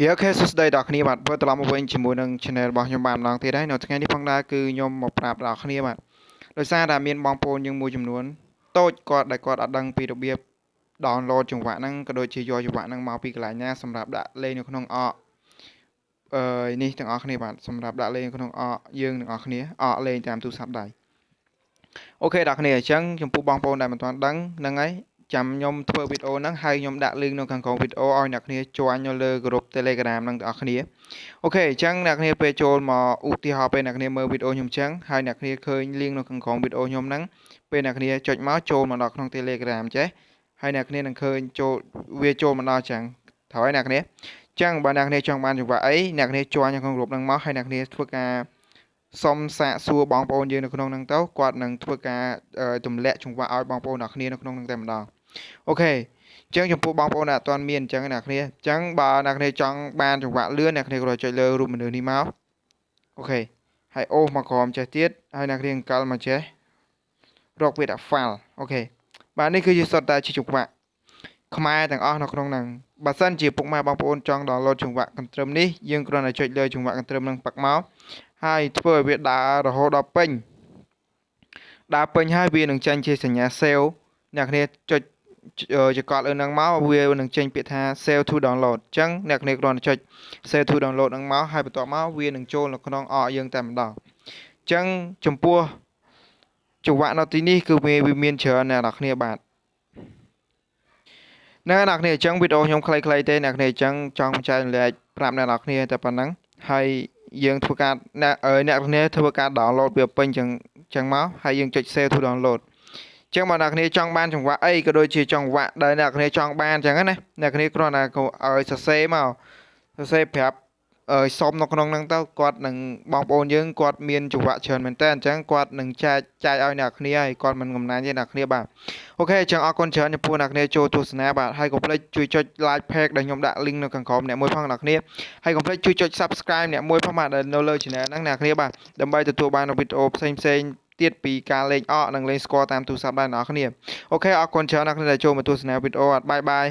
យេអូខេសួស្តីដល់គ្នាបាទវិលត្រឡប់មកវិញជាមួយនឹង channel របស់ខ្ញុំបានម្ដងទៀតហើយនៅថ្ងៃនេះផងដែរគឺខ្ញុំមកប្រាប់ដល់គ្នាបាទដោយសារតែមានបងប្អូនយើងមួយចំនួនតូចគាត់ដែលគាត់អត់ដឹងពីរបៀប download ចង្វាក់ហ្នឹងក៏ដូចជាយកចង្វាក់ហ្នឹងមកពីកន្លែងណាសម្រាប់ដាក់លេងនៅក្នុងអកអឺនេះទាំងអស់គ្នាបាទសម្រាប់ដាក់លេងក្នុងអកយើងទាំងអស់គ្នាអកលេងតាមទូរស័ព្ទដៃអូខេដល់គ្នាអញ្ចឹងចំពោះបងប្អូនដែលមិនទាន់ដឹងហ្នឹងហើយ ចាំខ្ញុំធ្វើវីដេអូហ្នឹងហើយខ្ញុំដាក់ link នៅខាងក្រោមវីដេអូឲ្យអ្នកគ្នាចូលនៅលើ group Telegram ហ្នឹងទាំងអស់គ្នាអូខេអញ្ចឹងអ្នកគ្នាពេលចូលមកឧទាហរណ៍ពេលអ្នកគ្នាមើលវីដេអូខ្ញុំអញ្ចឹងហើយអ្នកគ្នាឃើញ link នៅខាងក្រោមវីដេអូខ្ញុំហ្នឹងពេលអ្នកគ្នាចុចមកចូលមកដល់ក្នុង Telegram ចេះហើយអ្នកគ្នានឹងឃើញចូលវាចូលមកដល់អញ្ចឹងត្រូវហើយអ្នកគ្នាអញ្ចឹងបើអ្នកគ្នាចង់បានចង្វាក់អីអ្នកគ្នាចូលនៅក្នុង group ហ្នឹងមកហើយអ្នកគ្នាធ្វើការសុំសាកសួរបងប្អូនយើងនៅក្នុងហ្នឹងទៅគាត់នឹងធ្វើការទម្លាក់ចង្វាក់ឲ្យបងប្អូនអ្នកគ្នានៅក្នុងហ្នឹងតែម្ដង okay អញ្ចឹងចំពោះបងប្អូនដែលអត់ទាន់មានអញ្ចឹងអ្នកគ្នាអញ្ចឹងបើអ្នកគ្នាចង់បានចង្វាក់លឿនអ្នកគ្នាគ្រាន់ចុចលើរូបមនុស្សនេះមក okay ហើយអូសមកក្រោមចេះទៀតហើយអ្នកគ្នាអង្កលមកចេះរកវាដាក់ file អូខេបាទនេះគឺជាសុទ្ធតែជាចង្វាក់ខ្មែរទាំងអស់នៅក្នុងហ្នឹងបើសិនជាពុកម៉ែបងប្អូនចង់ download ចង្វាក់កន្ទ្រឹមនេះយើងគ្រាន់តែចុចលើចង្វាក់កន្ទ្រឹមហ្នឹងប៉ាក់មកហើយធ្វើឲ្យវាដើររហូតដល់ពេញដើរពេញហើយវានឹងចាញ់ជាសញ្ញា save អ្នកគ្នាចុច ចកត់លើនឹងមកវានឹងចេញពាក្យថា save to download អញ្ចឹងអ្នកគ្នាគ្រាន់តែចុច save to download នឹងមកហើយបន្ទាប់មកវានឹងចូលនៅក្នុងអកយើងតែម្ដងអញ្ចឹងចំពោះចង្វាក់នៅទីនេះគឺវាមានច្រើនអ្នកនរគ្នាបាទនៅអ្នកគ្នាអញ្ចឹងវីដេអូខ្ញុំខ្លីៗទេអ្នកគ្នាអញ្ចឹងចង់ចែករំលែកប្រាប់អ្នកនរគ្នាតែប៉ុណ្ណឹងហើយយើងធ្វើការអ្នកអ្នកគ្នាធ្វើការ download វាពេញអញ្ចឹងអញ្ចឹងមកហើយយើងចុច save to download ចឹងបើអ្នកគ្នាចង់បានចង្វាក់អីក៏ដូចជាចង្វាក់ដែលអ្នកគ្នាចង់បានចឹងណាអ្នកគ្នាគ្រាន់តែឲ្យសរសេរមកសរសេរប្រាប់អើសុំនៅក្នុងហ្នឹងទៅគាត់នឹងបងប្អូនយើងគាត់មានចង្វាក់ច្រើនមែនតើអញ្ចឹងគាត់នឹងចែកចែកឲ្យអ្នកគ្នាហើយគាត់មិនកំណាញ់ទេអ្នកគ្នាបាទអូខេអញ្ចឹងអរគុណច្រើនចំពោះអ្នកគ្នាចូលទស្សនាបាទហើយកុំភ្លេចជួយចុច like page ដែលខ្ញុំដាក់ link នៅខាងក្រោមអ្នកមួយផងអ្នកគ្នាហើយកុំភ្លេចជួយចុច subscribe អ្នកមួយផងបាទនៅលើ channel ហ្នឹងអ្នកគ្នាបាទដើម្បីទទួលបានវីដេអូផ្សេងផ្សេង ទៀតពីការលេងអកនិងលេងស្គាល់តាមទូរស័ព្ទដែរអ្នកនរគ្នាអូខេអរគុណច្រើនអ្នកដែលចូលមកទស្សនាវីដេអូអត់បាយបាយ